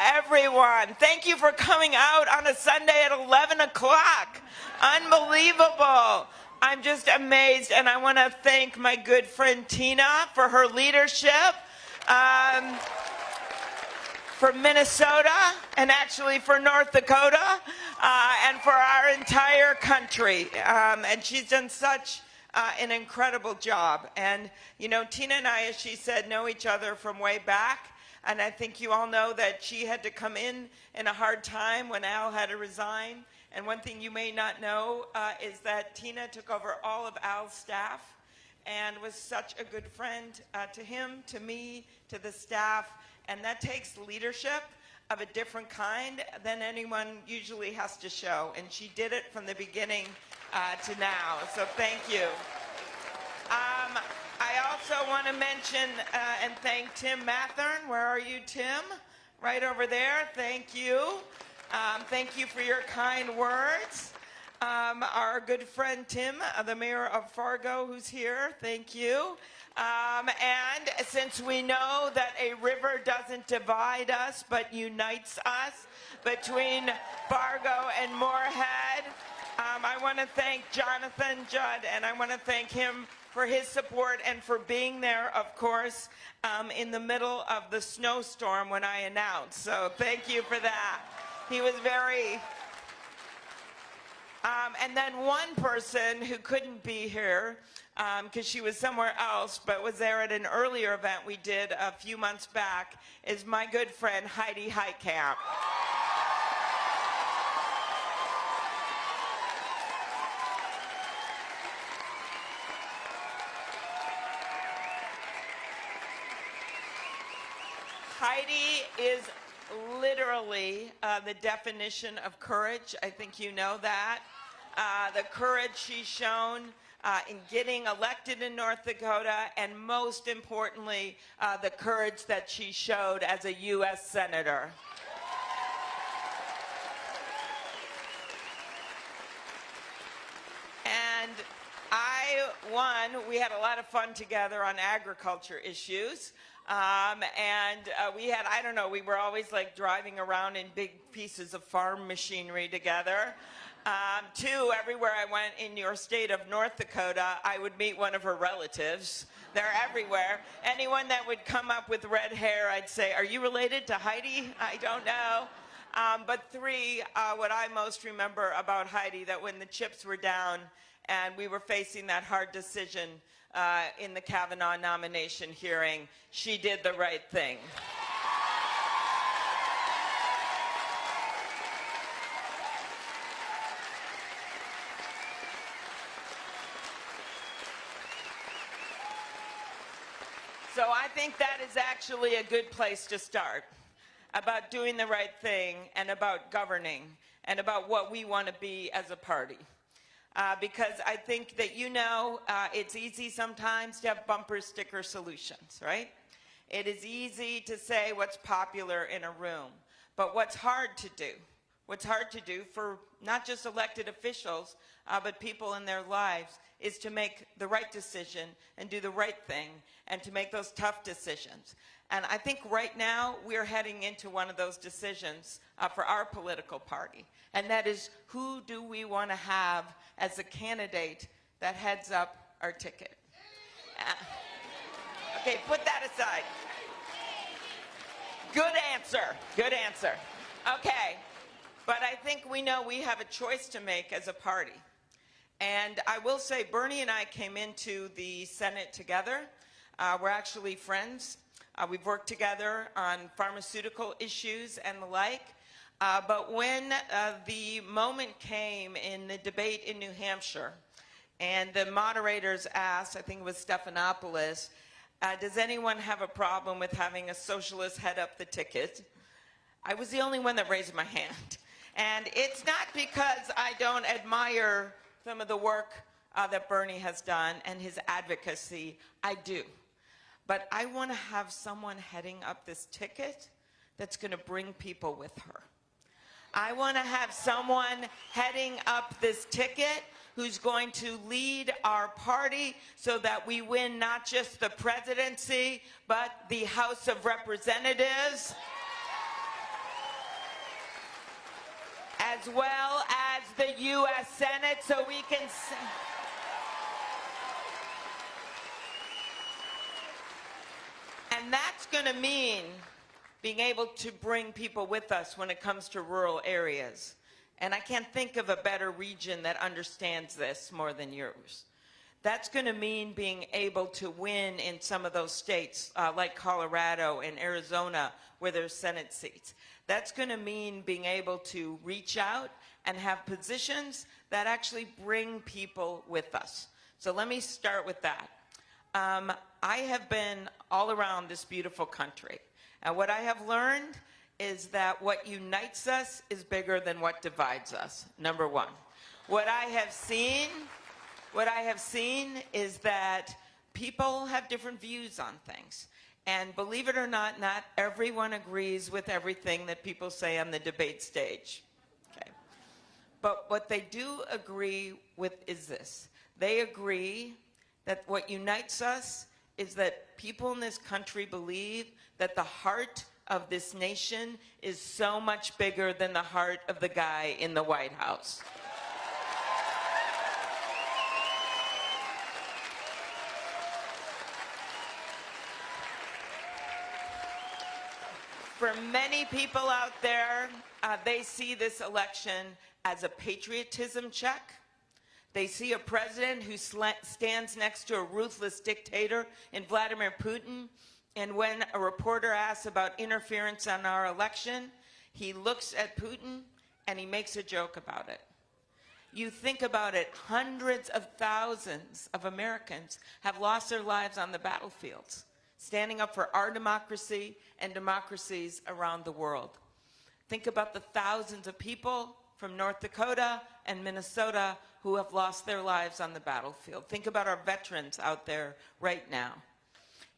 everyone. Thank you for coming out on a Sunday at 11 o'clock. Unbelievable. I'm just amazed, and I want to thank my good friend Tina for her leadership. Um, for Minnesota and actually for North Dakota uh, and for our entire country. Um, and she's done such uh, an incredible job. And, you know, Tina and I, as she said, know each other from way back. And I think you all know that she had to come in in a hard time when Al had to resign. And one thing you may not know uh, is that Tina took over all of Al's staff and was such a good friend uh, to him, to me, to the staff. And that takes leadership of a different kind than anyone usually has to show. And she did it from the beginning uh, to now. So thank you. Um, I also want to mention uh, and thank Tim Mathern. Where are you, Tim? Right over there. Thank you. Um, thank you for your kind words. Um, our good friend Tim, uh, the mayor of Fargo, who's here. Thank you. Um, and since we know that a river doesn't divide us but unites us between Fargo and Moorhead, um, I want to thank Jonathan Judd and I want to thank him for his support and for being there, of course, um, in the middle of the snowstorm when I announced. So thank you for that. He was very um, and then one person who couldn't be here because um, she was somewhere else but was there at an earlier event we did a few months back is my good friend Heidi Heitkamp. Heidi is literally uh, the definition of courage. I think you know that. Uh, the courage she's shown uh, in getting elected in North Dakota, and most importantly, uh, the courage that she showed as a U.S. Senator. And I, one, we had a lot of fun together on agriculture issues. Um, and uh, we had, I don't know, we were always like driving around in big pieces of farm machinery together. Um, two, everywhere I went in your state of North Dakota, I would meet one of her relatives. They're everywhere. Anyone that would come up with red hair, I'd say, are you related to Heidi? I don't know. Um, but three, uh, what I most remember about Heidi, that when the chips were down and we were facing that hard decision uh, in the Kavanaugh nomination hearing, she did the right thing. So I think that is actually a good place to start about doing the right thing and about governing and about what we want to be as a party uh, because I think that you know uh, it's easy sometimes to have bumper sticker solutions, right? It is easy to say what's popular in a room, but what's hard to do, what's hard to do for not just elected officials, uh, but people in their lives, is to make the right decision and do the right thing and to make those tough decisions. And I think right now we're heading into one of those decisions uh, for our political party. And that is who do we want to have as a candidate that heads up our ticket? Uh, okay, put that aside. Good answer. Good answer. Okay. But I think we know we have a choice to make as a party. And I will say Bernie and I came into the Senate together. Uh, we're actually friends. Uh, we've worked together on pharmaceutical issues and the like. Uh, but when uh, the moment came in the debate in New Hampshire, and the moderators asked, I think it was Stephanopoulos, uh, does anyone have a problem with having a socialist head up the ticket? I was the only one that raised my hand. And it's not because I don't admire some of the work uh, that Bernie has done and his advocacy. I do. But I want to have someone heading up this ticket that's going to bring people with her. I want to have someone heading up this ticket who's going to lead our party so that we win not just the presidency, but the House of Representatives. As well as the U.S. Senate so we can. And that's going to mean being able to bring people with us when it comes to rural areas. And I can't think of a better region that understands this more than yours. That's going to mean being able to win in some of those states, uh, like Colorado and Arizona, where there's Senate seats. That's going to mean being able to reach out and have positions that actually bring people with us. So let me start with that. Um, I have been all around this beautiful country. And what I have learned is that what unites us is bigger than what divides us, number one. What I have seen, what I have seen is that people have different views on things. And believe it or not, not everyone agrees with everything that people say on the debate stage. Okay. But what they do agree with is this. They agree that what unites us is that people in this country believe that the heart of this nation is so much bigger than the heart of the guy in the White House. For many people out there, uh, they see this election as a patriotism check. They see a president who stands next to a ruthless dictator in Vladimir Putin. And when a reporter asks about interference on our election, he looks at Putin and he makes a joke about it. You think about it, hundreds of thousands of Americans have lost their lives on the battlefields, standing up for our democracy and democracies around the world. Think about the thousands of people from North Dakota and Minnesota who have lost their lives on the battlefield. Think about our veterans out there right now.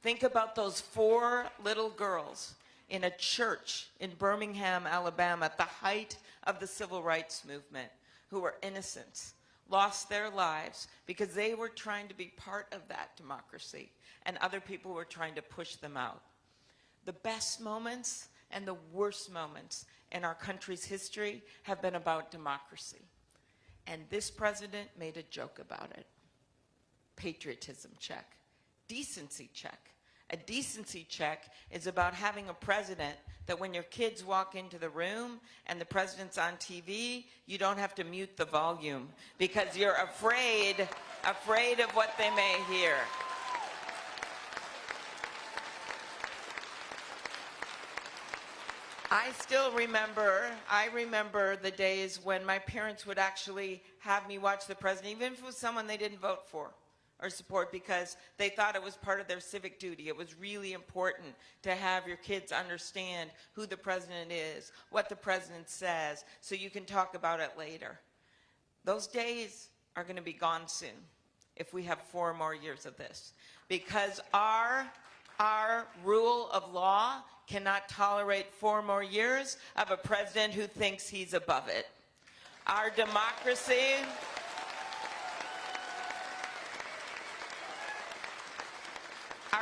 Think about those four little girls in a church in Birmingham, Alabama, at the height of the civil rights movement, who were innocent, lost their lives because they were trying to be part of that democracy, and other people were trying to push them out. The best moments and the worst moments in our country's history have been about democracy. And this president made a joke about it. Patriotism check. Decency check. A decency check is about having a president that when your kids walk into the room and the president's on TV, you don't have to mute the volume because you're afraid, afraid of what they may hear. I still remember, I remember the days when my parents would actually have me watch the president, even if it was someone they didn't vote for or support because they thought it was part of their civic duty. It was really important to have your kids understand who the president is, what the president says, so you can talk about it later. Those days are going to be gone soon if we have four more years of this because our our rule of law cannot tolerate four more years of a president who thinks he's above it. Our democracy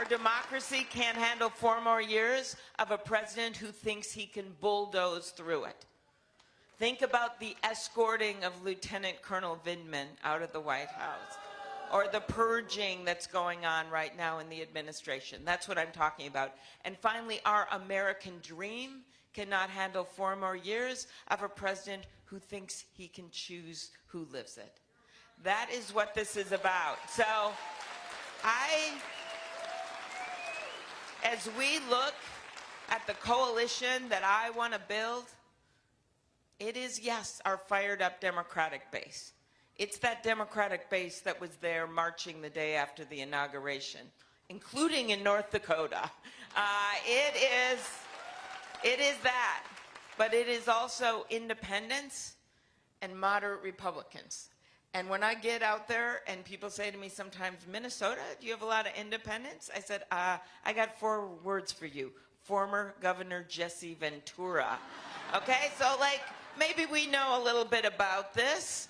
Our democracy can't handle four more years of a president who thinks he can bulldoze through it. Think about the escorting of Lieutenant Colonel Vindman out of the White House or the purging that's going on right now in the administration. That's what I'm talking about. And finally, our American dream cannot handle four more years of a president who thinks he can choose who lives it. That is what this is about. So I, as we look at the coalition that I want to build, it is, yes, our fired up Democratic base. It's that Democratic base that was there marching the day after the inauguration, including in North Dakota. Uh, it is, it is that, but it is also independents and moderate Republicans. And when I get out there and people say to me sometimes, Minnesota, do you have a lot of independents? I said, uh, I got four words for you. Former Governor Jesse Ventura. Okay, so like maybe we know a little bit about this.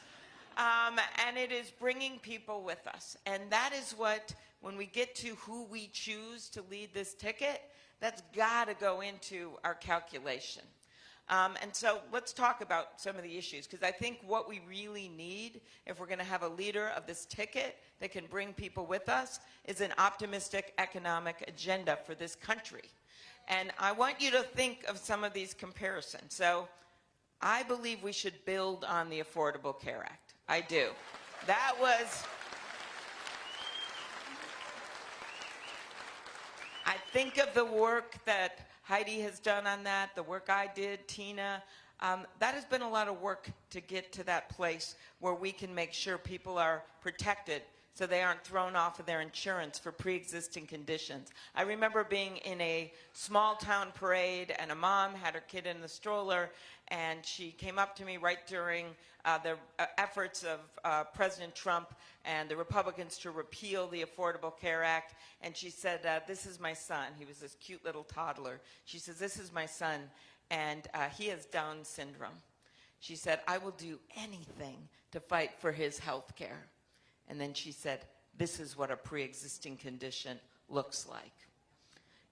Um, and it is bringing people with us. And that is what, when we get to who we choose to lead this ticket, that's got to go into our calculation. Um, and so let's talk about some of the issues because I think what we really need, if we're going to have a leader of this ticket that can bring people with us, is an optimistic economic agenda for this country. And I want you to think of some of these comparisons. So I believe we should build on the Affordable Care Act. I do. That was. I think of the work that Heidi has done on that, the work I did, Tina. Um, that has been a lot of work to get to that place where we can make sure people are protected so they aren't thrown off of their insurance for pre-existing conditions. I remember being in a small town parade and a mom had her kid in the stroller and she came up to me right during uh, the uh, efforts of uh, President Trump and the Republicans to repeal the Affordable Care Act and she said, uh, this is my son. He was this cute little toddler. She says, this is my son and uh, he has Down syndrome. She said, I will do anything to fight for his health care. And then she said, this is what a pre-existing condition looks like.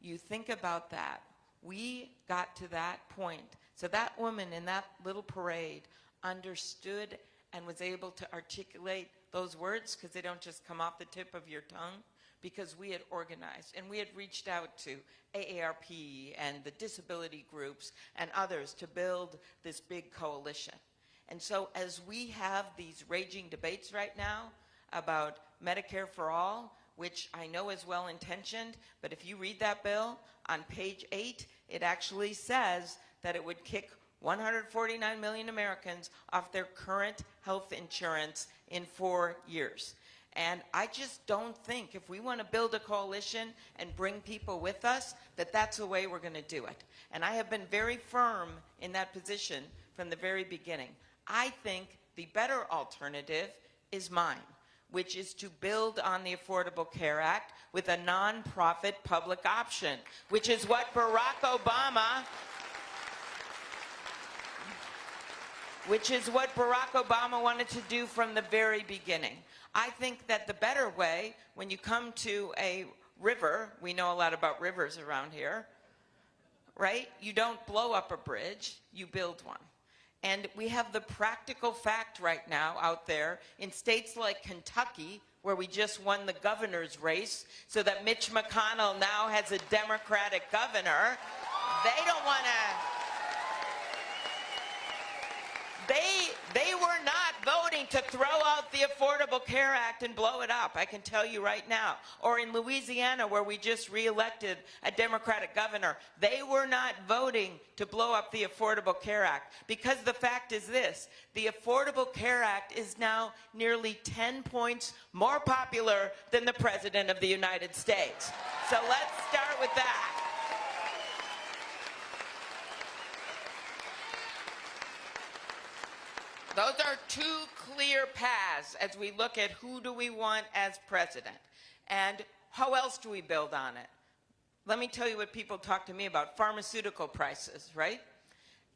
You think about that. We got to that point. So that woman in that little parade understood and was able to articulate those words because they don't just come off the tip of your tongue because we had organized and we had reached out to AARP and the disability groups and others to build this big coalition. And so as we have these raging debates right now about Medicare for all, which I know is well intentioned, but if you read that bill on page eight, it actually says that it would kick 149 million Americans off their current health insurance in four years. And I just don't think if we want to build a coalition and bring people with us, that that's the way we're going to do it. And I have been very firm in that position from the very beginning. I think the better alternative is mine which is to build on the Affordable Care Act with a nonprofit public option, which is what Barack Obama which is what Barack Obama wanted to do from the very beginning. I think that the better way, when you come to a river, we know a lot about rivers around here, right? You don't blow up a bridge, you build one. And we have the practical fact right now out there in states like Kentucky, where we just won the governor's race, so that Mitch McConnell now has a Democratic governor. They don't want to they, they were not voting to throw out the Affordable Care Act and blow it up, I can tell you right now. Or in Louisiana, where we just reelected a Democratic governor, they were not voting to blow up the Affordable Care Act. Because the fact is this, the Affordable Care Act is now nearly 10 points more popular than the President of the United States. So let's start with that. Those are two clear paths as we look at who do we want as president. And how else do we build on it? Let me tell you what people talk to me about, pharmaceutical prices, right?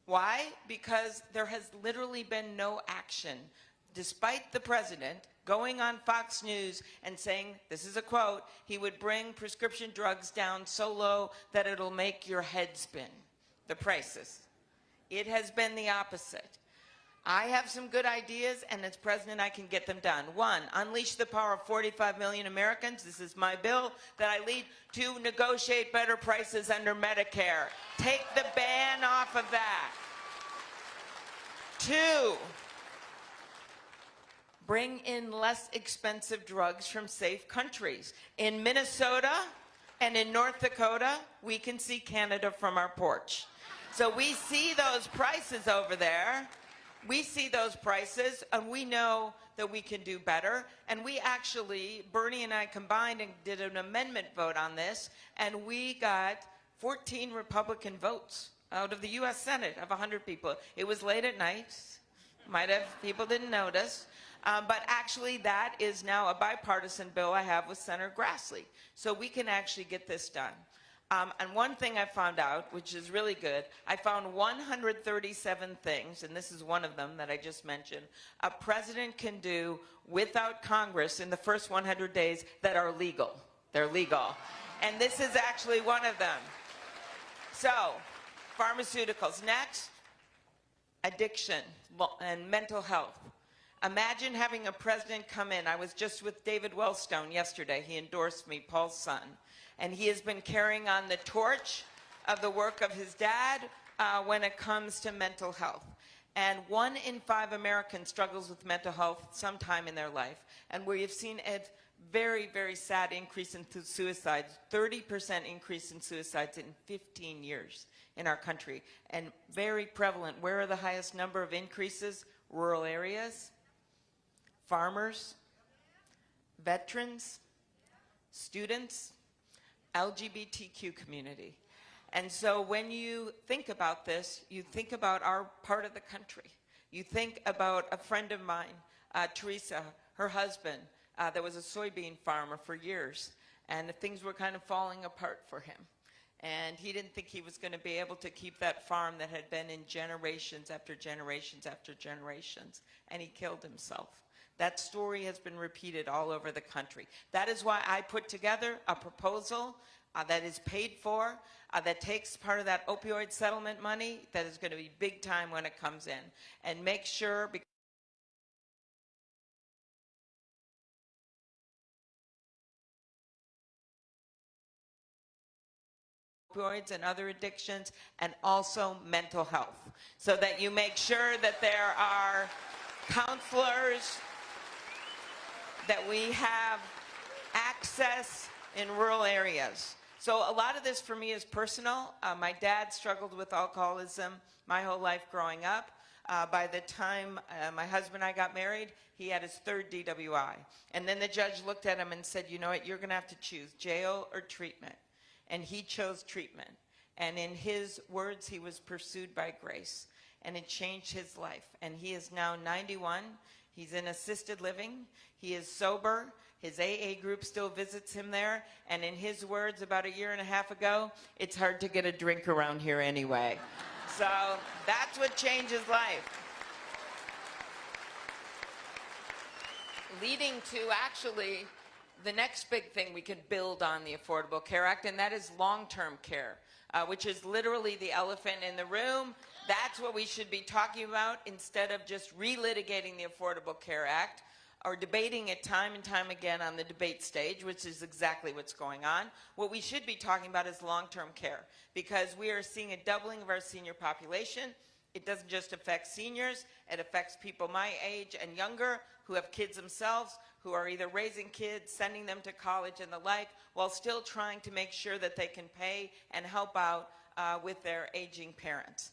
Why? Because there has literally been no action, despite the president going on Fox News and saying, this is a quote, he would bring prescription drugs down so low that it'll make your head spin, the prices. It has been the opposite. I have some good ideas, and as president, I can get them done. One, unleash the power of 45 million Americans. This is my bill that I lead to negotiate better prices under Medicare. Take the ban off of that. Two, bring in less expensive drugs from safe countries. In Minnesota and in North Dakota, we can see Canada from our porch. So we see those prices over there we see those prices and we know that we can do better. And we actually, Bernie and I combined and did an amendment vote on this, and we got 14 Republican votes out of the U.S. Senate of 100 people. It was late at night. Might have, people didn't notice. Um, but actually, that is now a bipartisan bill I have with Senator Grassley. So we can actually get this done. Um, and one thing I found out, which is really good, I found 137 things, and this is one of them that I just mentioned, a president can do without Congress in the first 100 days that are legal. They're legal. And this is actually one of them. So, pharmaceuticals. Next, addiction and mental health. Imagine having a president come in. I was just with David Wellstone yesterday. He endorsed me, Paul's son. And he has been carrying on the torch of the work of his dad uh, when it comes to mental health. And one in five Americans struggles with mental health sometime in their life. And we have seen a very, very sad increase in suicides, 30% increase in suicides in 15 years in our country. And very prevalent. Where are the highest number of increases? Rural areas, farmers, veterans, students, LGBTQ community. And so when you think about this, you think about our part of the country. You think about a friend of mine, uh, Teresa, her husband, uh, that was a soybean farmer for years, and things were kind of falling apart for him. And he didn't think he was going to be able to keep that farm that had been in generations after generations after generations, and he killed himself. That story has been repeated all over the country. That is why I put together a proposal uh, that is paid for, uh, that takes part of that opioid settlement money that is going to be big time when it comes in, and make sure. Because opioids and other addictions, and also mental health, so that you make sure that there are counselors, that we have access in rural areas. So a lot of this for me is personal. Uh, my dad struggled with alcoholism my whole life growing up. Uh, by the time uh, my husband and I got married, he had his third DWI. And then the judge looked at him and said, you know what, you're going to have to choose jail or treatment. And he chose treatment. And in his words, he was pursued by grace. And it changed his life. And he is now 91. He's in assisted living. He is sober. His AA group still visits him there. And in his words, about a year and a half ago, it's hard to get a drink around here anyway. so that's what changes life. Leading to actually the next big thing we can build on the Affordable Care Act, and that is long-term care, uh, which is literally the elephant in the room. That's what we should be talking about instead of just relitigating the Affordable Care Act or debating it time and time again on the debate stage, which is exactly what's going on. What we should be talking about is long-term care because we are seeing a doubling of our senior population. It doesn't just affect seniors, it affects people my age and younger who have kids themselves, who are either raising kids, sending them to college and the like, while still trying to make sure that they can pay and help out uh, with their aging parents.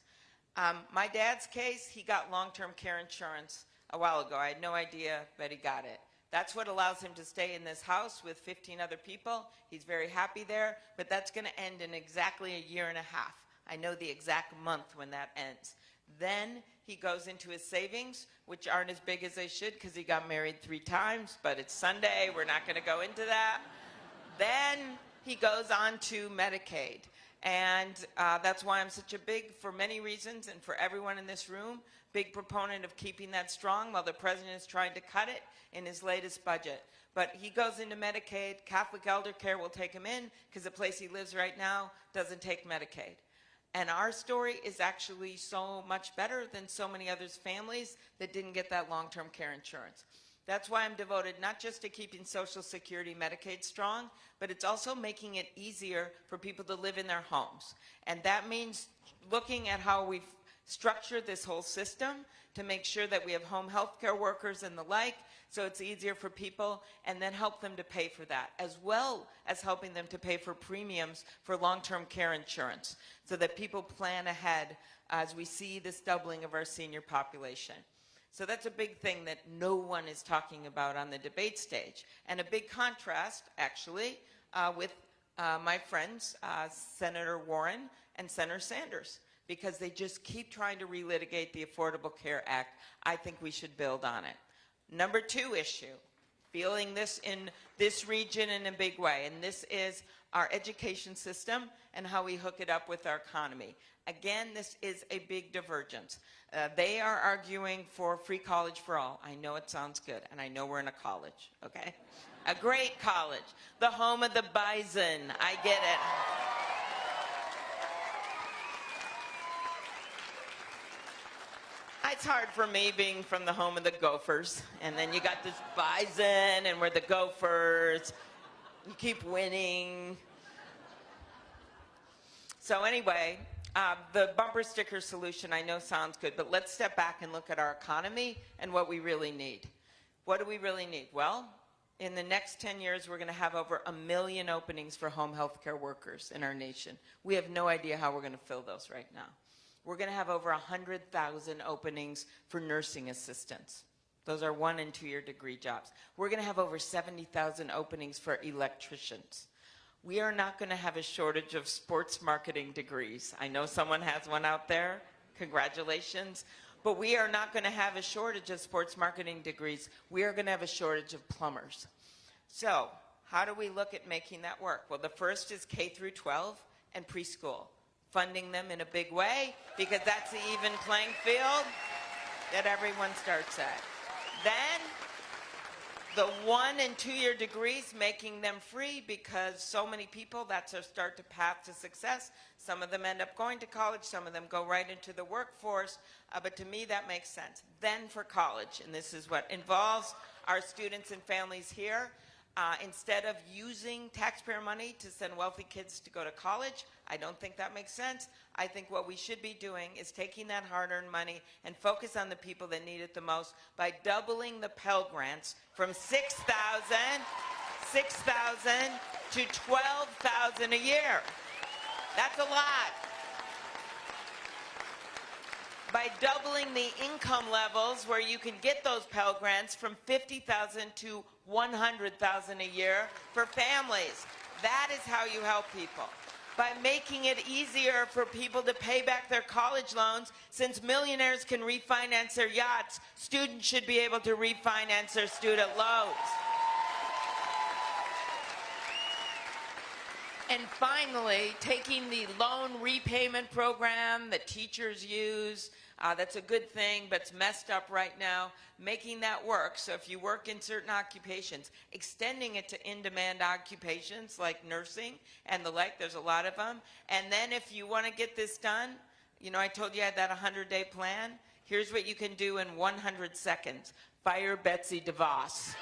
Um, my dad's case, he got long-term care insurance a while ago. I had no idea, but he got it. That's what allows him to stay in this house with 15 other people. He's very happy there, but that's going to end in exactly a year and a half. I know the exact month when that ends. Then he goes into his savings, which aren't as big as they should because he got married three times, but it's Sunday. We're not going to go into that. then he goes on to Medicaid. And uh, that's why I'm such a big, for many reasons, and for everyone in this room, big proponent of keeping that strong while the president is trying to cut it in his latest budget. But he goes into Medicaid. Catholic Elder Care will take him in because the place he lives right now doesn't take Medicaid. And our story is actually so much better than so many others' families that didn't get that long-term care insurance. That's why I'm devoted not just to keeping Social Security Medicaid strong, but it's also making it easier for people to live in their homes. And that means looking at how we've structured this whole system to make sure that we have home health care workers and the like, so it's easier for people, and then help them to pay for that, as well as helping them to pay for premiums for long-term care insurance, so that people plan ahead as we see this doubling of our senior population. So that's a big thing that no one is talking about on the debate stage. And a big contrast, actually, uh, with uh, my friends, uh, Senator Warren and Senator Sanders, because they just keep trying to relitigate the Affordable Care Act. I think we should build on it. Number two issue, feeling this in this region in a big way, and this is our education system and how we hook it up with our economy. Again, this is a big divergence. Uh, they are arguing for free college for all. I know it sounds good, and I know we're in a college, okay? A great college, the home of the bison. I get it. it's hard for me being from the home of the Gophers. And then you got this bison, and we're the Gophers. You keep winning. So, anyway, uh, the bumper sticker solution I know sounds good, but let's step back and look at our economy and what we really need. What do we really need? Well, in the next 10 years, we're going to have over a million openings for home health care workers in our nation. We have no idea how we're going to fill those right now. We're going to have over 100,000 openings for nursing assistants. Those are one and two year degree jobs. We're going to have over 70,000 openings for electricians. We are not going to have a shortage of sports marketing degrees. I know someone has one out there. Congratulations. But we are not going to have a shortage of sports marketing degrees. We are going to have a shortage of plumbers. So, how do we look at making that work? Well, the first is K through 12 and preschool funding them in a big way because that's the even playing field that everyone starts at. Then the one and two year degrees making them free because so many people that's their start to path to success. Some of them end up going to college some of them go right into the workforce uh, but to me that makes sense. Then for college and this is what involves our students and families here uh, instead of using taxpayer money to send wealthy kids to go to college, I don't think that makes sense. I think what we should be doing is taking that hard-earned money and focus on the people that need it the most by doubling the Pell Grants from 6,000 6,000 to 12,000 a year. That's a lot by doubling the income levels where you can get those Pell Grants from 50,000 to 100,000 a year for families. That is how you help people. By making it easier for people to pay back their college loans, since millionaires can refinance their yachts, students should be able to refinance their student loans. And finally, taking the loan repayment program that teachers use, uh, that's a good thing, but it's messed up right now, making that work. So if you work in certain occupations, extending it to in-demand occupations like nursing and the like, there's a lot of them. And then if you want to get this done, you know, I told you I had that 100-day plan. Here's what you can do in 100 seconds. Fire Betsy DeVos.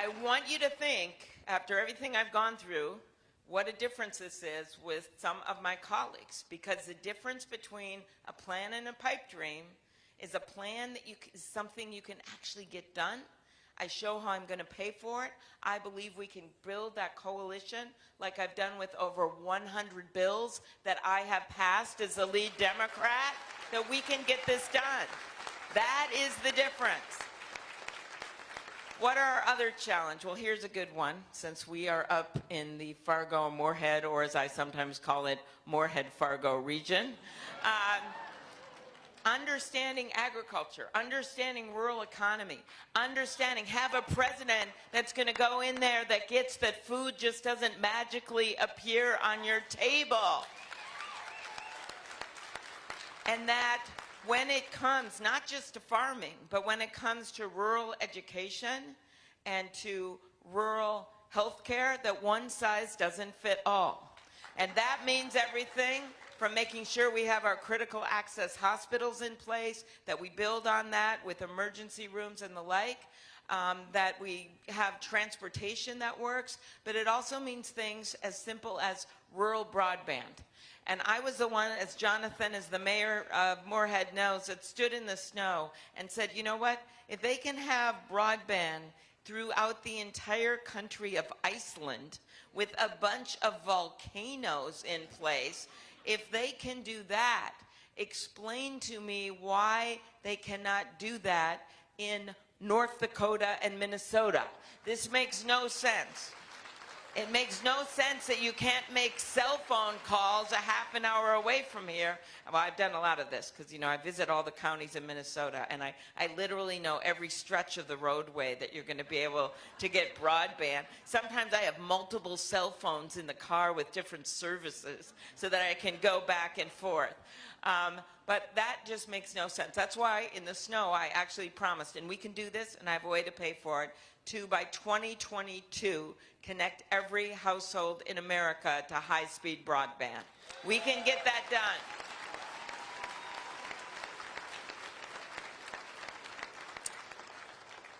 I want you to think, after everything I've gone through, what a difference this is with some of my colleagues. Because the difference between a plan and a pipe dream is a plan that you, is something you can actually get done. I show how I'm going to pay for it. I believe we can build that coalition like I've done with over 100 bills that I have passed as the lead Democrat, that we can get this done. That is the difference. What are our other challenge? Well, here's a good one, since we are up in the Fargo Moorhead, or as I sometimes call it, Moorhead Fargo region. Um, understanding agriculture, understanding rural economy, understanding, have a president that's going to go in there that gets that food just doesn't magically appear on your table. And that when it comes not just to farming, but when it comes to rural education and to rural health care, that one size doesn't fit all. And that means everything from making sure we have our critical access hospitals in place, that we build on that with emergency rooms and the like, um, that we have transportation that works, but it also means things as simple as rural broadband. And I was the one, as Jonathan, as the mayor of Moorhead knows, that stood in the snow and said, you know what, if they can have broadband throughout the entire country of Iceland with a bunch of volcanoes in place, if they can do that, explain to me why they cannot do that in North Dakota and Minnesota. This makes no sense. It makes no sense that you can't make cell phone calls a half an hour away from here. Well, I've done a lot of this because, you know, I visit all the counties in Minnesota and I, I literally know every stretch of the roadway that you're going to be able to get broadband. Sometimes I have multiple cell phones in the car with different services so that I can go back and forth. Um, but that just makes no sense. That's why in the snow I actually promised, and we can do this, and I have a way to pay for it, to by 2022 connect every household in America to high-speed broadband. We can get that done.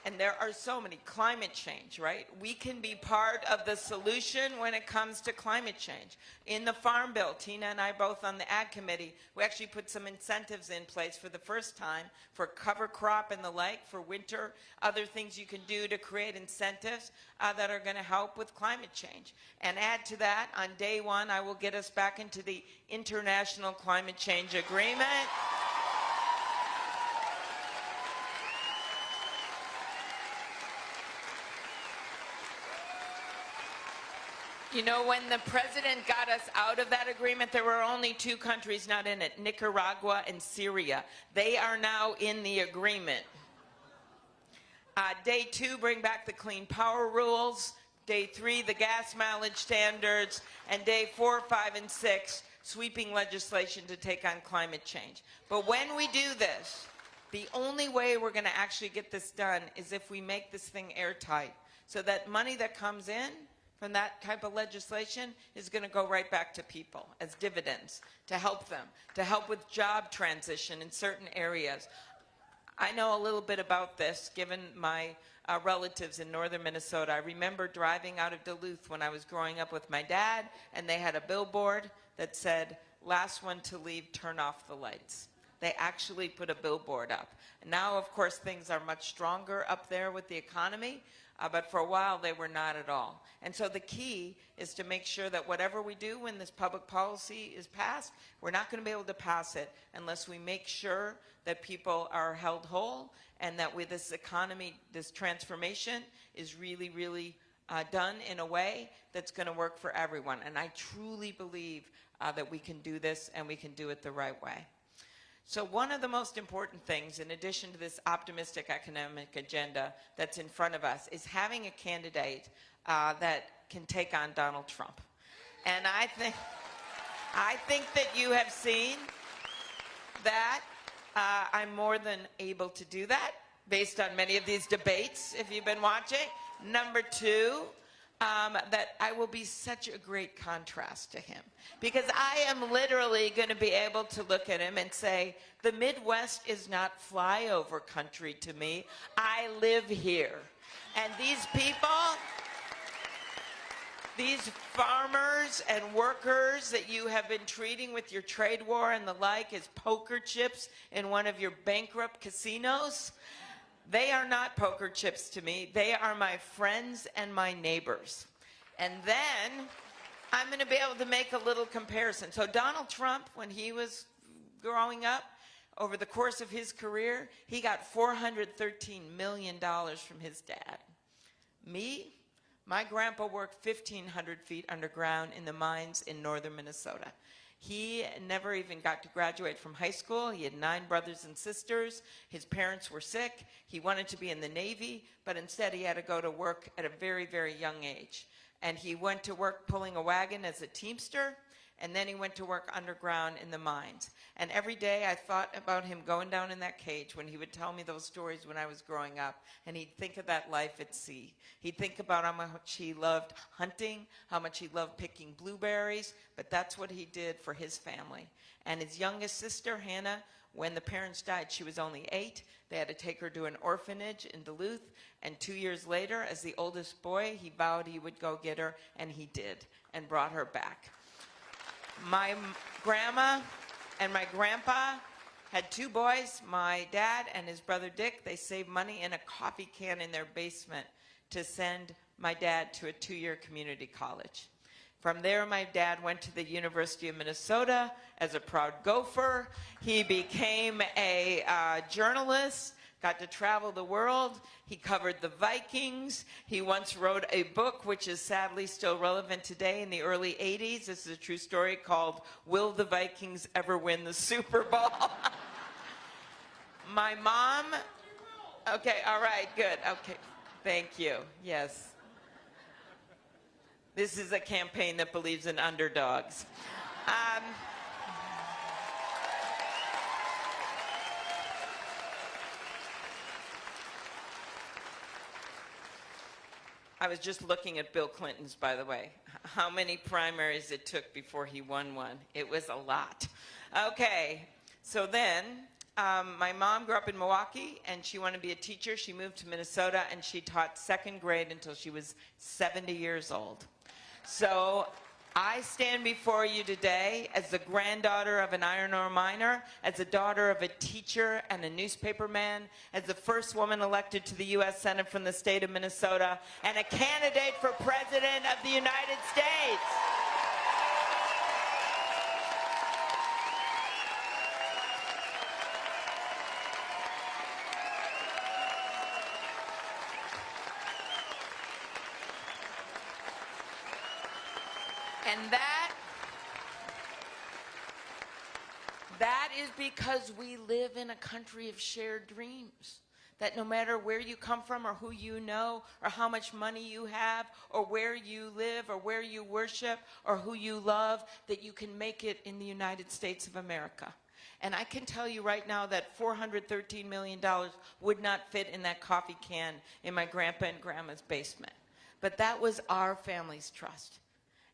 And there are so many climate change, right? We can be part of the solution when it comes to climate change. In the Farm Bill, Tina and I both on the Ag Committee, we actually put some incentives in place for the first time for cover crop and the like for winter, other things you can do to create incentives uh, that are going to help with climate change. And add to that, on day one, I will get us back into the International Climate Change Agreement. You know, when the president got us out of that agreement, there were only two countries not in it, Nicaragua and Syria. They are now in the agreement. Uh, day two, bring back the clean power rules. Day three, the gas mileage standards. And day four, five, and six, sweeping legislation to take on climate change. But when we do this, the only way we're going to actually get this done is if we make this thing airtight. So that money that comes in from that type of legislation is going to go right back to people as dividends to help them, to help with job transition in certain areas. I know a little bit about this given my uh, relatives in northern Minnesota. I remember driving out of Duluth when I was growing up with my dad and they had a billboard that said, last one to leave, turn off the lights. They actually put a billboard up. Now, of course, things are much stronger up there with the economy, uh, but for a while they were not at all. And so the key is to make sure that whatever we do when this public policy is passed, we're not going to be able to pass it unless we make sure that people are held whole and that with this economy, this transformation is really, really uh, done in a way that's going to work for everyone. And I truly believe uh, that we can do this and we can do it the right way. So one of the most important things, in addition to this optimistic economic agenda that's in front of us, is having a candidate uh, that can take on Donald Trump. And I think, I think that you have seen that uh, I'm more than able to do that based on many of these debates, if you've been watching. Number two, um, that I will be such a great contrast to him. Because I am literally going to be able to look at him and say, the Midwest is not flyover country to me. I live here. And these people, these farmers and workers that you have been treating with your trade war and the like as poker chips in one of your bankrupt casinos, they are not poker chips to me. They are my friends and my neighbors. And then I'm going to be able to make a little comparison. So Donald Trump, when he was growing up, over the course of his career, he got $413 million from his dad. Me, my grandpa worked 1,500 feet underground in the mines in northern Minnesota. He never even got to graduate from high school. He had nine brothers and sisters. His parents were sick. He wanted to be in the Navy, but instead he had to go to work at a very, very young age. And he went to work pulling a wagon as a teamster and then he went to work underground in the mines. And every day I thought about him going down in that cage when he would tell me those stories when I was growing up, and he'd think of that life at sea. He'd think about how much he loved hunting, how much he loved picking blueberries, but that's what he did for his family. And his youngest sister, Hannah, when the parents died, she was only eight. They had to take her to an orphanage in Duluth. And two years later, as the oldest boy, he vowed he would go get her, and he did, and brought her back. My grandma and my grandpa had two boys, my dad and his brother Dick. They saved money in a coffee can in their basement to send my dad to a two-year community college. From there, my dad went to the University of Minnesota as a proud gopher. He became a uh, journalist, got to travel the world. He covered the Vikings. He once wrote a book which is sadly still relevant today in the early 80s. This is a true story called Will the Vikings Ever Win the Super Bowl? My mom, okay, all right, good, okay, thank you, yes. This is a campaign that believes in underdogs. Um, I was just looking at Bill Clinton's, by the way, how many primaries it took before he won one. It was a lot. Okay, so then um, my mom grew up in Milwaukee and she wanted to be a teacher. She moved to Minnesota and she taught second grade until she was 70 years old. So I stand before you today as the granddaughter of an iron ore miner, as the daughter of a teacher and a newspaperman, as the first woman elected to the U.S. Senate from the state of Minnesota, and a candidate for President of the United States. And that, that is because we live in a country of shared dreams. That no matter where you come from or who you know or how much money you have or where you live or where you worship or who you love, that you can make it in the United States of America. And I can tell you right now that $413 million would not fit in that coffee can in my grandpa and grandma's basement. But that was our family's trust.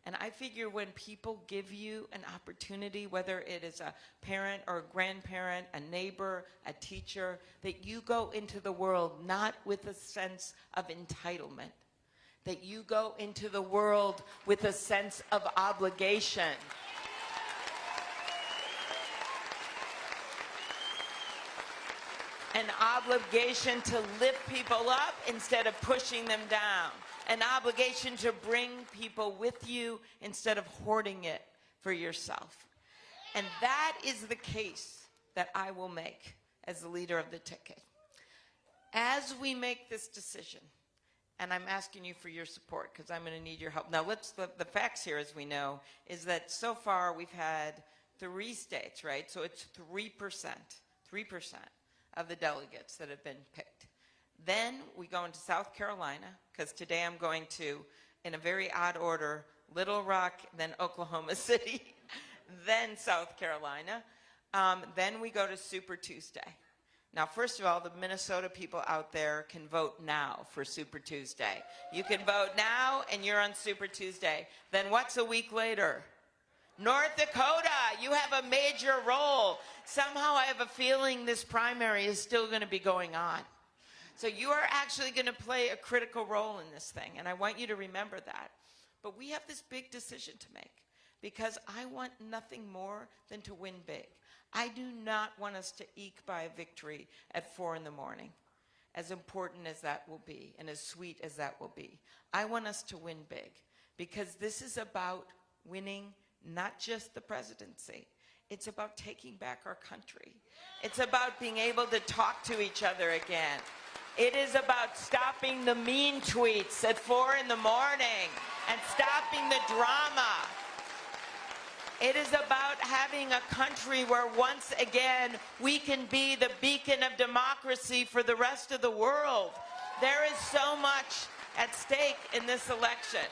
And I figure when people give you an opportunity, whether it is a parent or a grandparent, a neighbor, a teacher, that you go into the world not with a sense of entitlement, that you go into the world with a sense of obligation. An obligation to lift people up instead of pushing them down an obligation to bring people with you instead of hoarding it for yourself. And that is the case that I will make as the leader of the ticket. As we make this decision, and I'm asking you for your support because I'm going to need your help. Now, let's the, the facts here, as we know, is that so far we've had three states, right? So it's three percent, three percent of the delegates that have been picked. Then we go into South Carolina, because today I'm going to, in a very odd order, Little Rock, then Oklahoma City, then South Carolina. Um, then we go to Super Tuesday. Now, first of all, the Minnesota people out there can vote now for Super Tuesday. You can vote now, and you're on Super Tuesday. Then what's a week later? North Dakota, you have a major role. Somehow I have a feeling this primary is still going to be going on. So you are actually going to play a critical role in this thing, and I want you to remember that. But we have this big decision to make because I want nothing more than to win big. I do not want us to eke by a victory at four in the morning, as important as that will be and as sweet as that will be. I want us to win big because this is about winning not just the presidency, it's about taking back our country. It's about being able to talk to each other again. It is about stopping the mean tweets at four in the morning and stopping the drama. It is about having a country where once again we can be the beacon of democracy for the rest of the world. There is so much at stake in this election.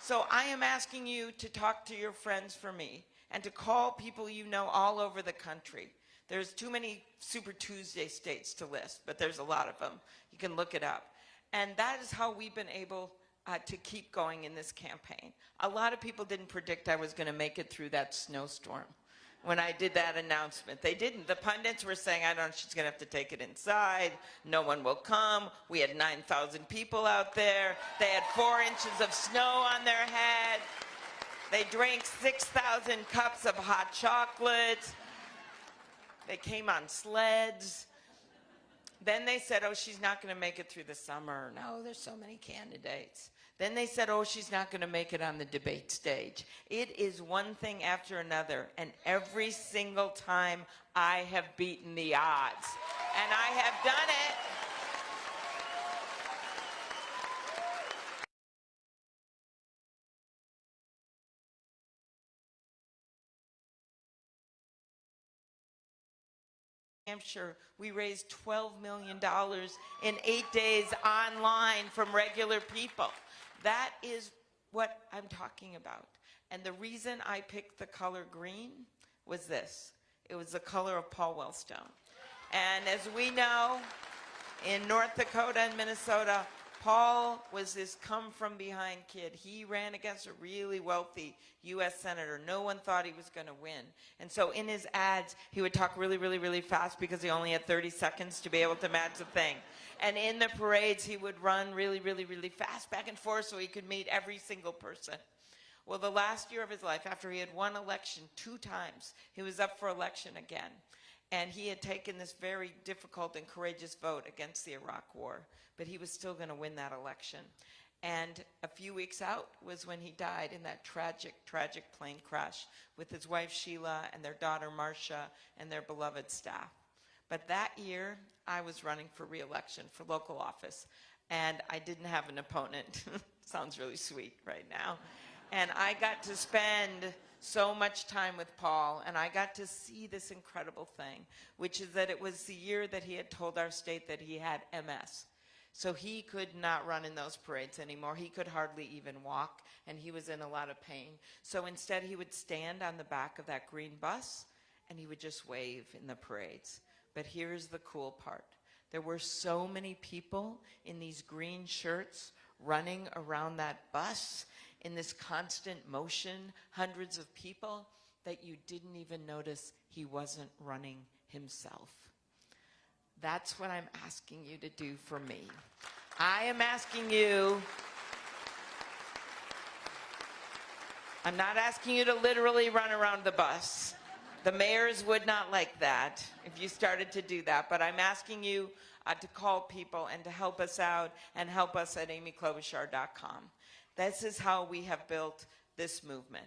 So I am asking you to talk to your friends for me and to call people you know all over the country. There's too many Super Tuesday states to list, but there's a lot of them. You can look it up. And that is how we've been able uh, to keep going in this campaign. A lot of people didn't predict I was going to make it through that snowstorm when I did that announcement. They didn't. The pundits were saying, I don't know, she's going to have to take it inside. No one will come. We had 9,000 people out there. They had four inches of snow on their head. They drank 6,000 cups of hot chocolate. They came on sleds. Then they said, oh, she's not going to make it through the summer. No, there's so many candidates. Then they said, oh, she's not going to make it on the debate stage. It is one thing after another. And every single time I have beaten the odds. And I have done it. Hampshire, we raised $12 million in eight days online from regular people. That is what I'm talking about. And the reason I picked the color green was this. It was the color of Paul Wellstone. And as we know, in North Dakota and Minnesota, Paul was this come from behind kid. He ran against a really wealthy U.S. Senator. No one thought he was going to win. And so in his ads, he would talk really, really, really fast because he only had 30 seconds to be able to match the thing. And in the parades, he would run really, really, really fast back and forth so he could meet every single person. Well, the last year of his life, after he had won election two times, he was up for election again. And he had taken this very difficult and courageous vote against the Iraq War, but he was still going to win that election. And a few weeks out was when he died in that tragic, tragic plane crash with his wife Sheila and their daughter Marcia and their beloved staff. But that year, I was running for reelection for local office, and I didn't have an opponent. Sounds really sweet right now. And I got to spend so much time with Paul, and I got to see this incredible thing, which is that it was the year that he had told our state that he had MS. So he could not run in those parades anymore. He could hardly even walk, and he was in a lot of pain. So instead, he would stand on the back of that green bus, and he would just wave in the parades. But here's the cool part. There were so many people in these green shirts running around that bus in this constant motion, hundreds of people, that you didn't even notice he wasn't running himself. That's what I'm asking you to do for me. I am asking you, I'm not asking you to literally run around the bus. The mayors would not like that if you started to do that, but I'm asking you uh, to call people and to help us out and help us at amyklobuchar.com. This is how we have built this movement.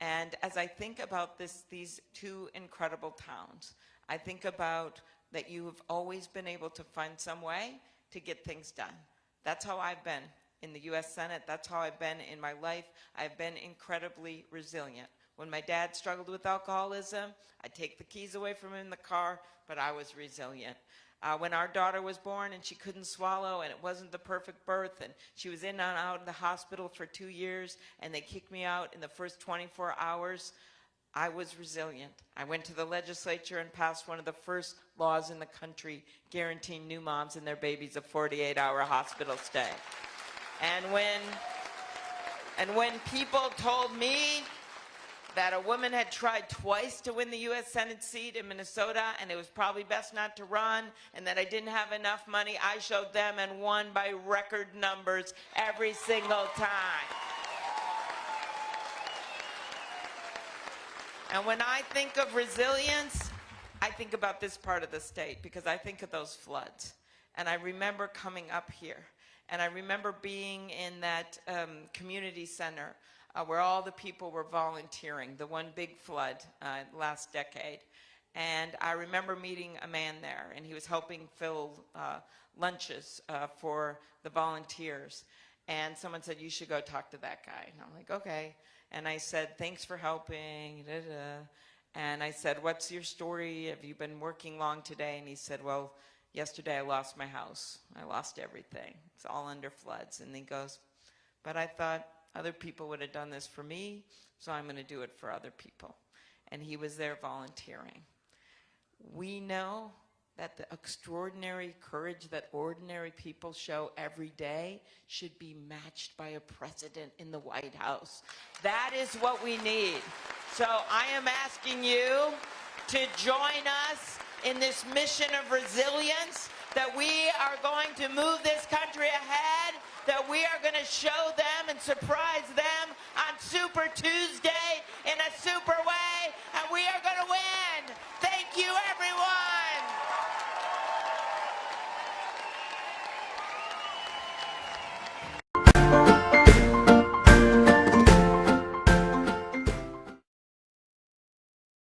And as I think about this, these two incredible towns, I think about that you have always been able to find some way to get things done. That's how I've been in the U.S. Senate. That's how I've been in my life. I've been incredibly resilient. When my dad struggled with alcoholism, I'd take the keys away from him in the car, but I was resilient uh, when our daughter was born and she couldn't swallow and it wasn't the perfect birth and she was in and out of the hospital for two years and they kicked me out in the first 24 hours, I was resilient. I went to the legislature and passed one of the first laws in the country guaranteeing new moms and their babies a 48-hour hospital stay. And when, and when people told me that a woman had tried twice to win the U.S. Senate seat in Minnesota and it was probably best not to run and that I didn't have enough money, I showed them and won by record numbers every single time. And when I think of resilience, I think about this part of the state because I think of those floods. And I remember coming up here and I remember being in that um, community center uh, where all the people were volunteering, the one big flood uh, last decade. And I remember meeting a man there, and he was helping fill uh, lunches uh, for the volunteers. And someone said, you should go talk to that guy. And I'm like, okay. And I said, thanks for helping. Da, da. And I said, what's your story? Have you been working long today? And he said, well, yesterday I lost my house. I lost everything. It's all under floods. And he goes, but I thought, other people would have done this for me, so I'm going to do it for other people. And he was there volunteering. We know that the extraordinary courage that ordinary people show every day should be matched by a president in the White House. That is what we need. So I am asking you to join us in this mission of resilience that we are going to move this country ahead that we are going to show them and surprise them on Super Tuesday in a super way, and we are going to win. Thank you, everyone.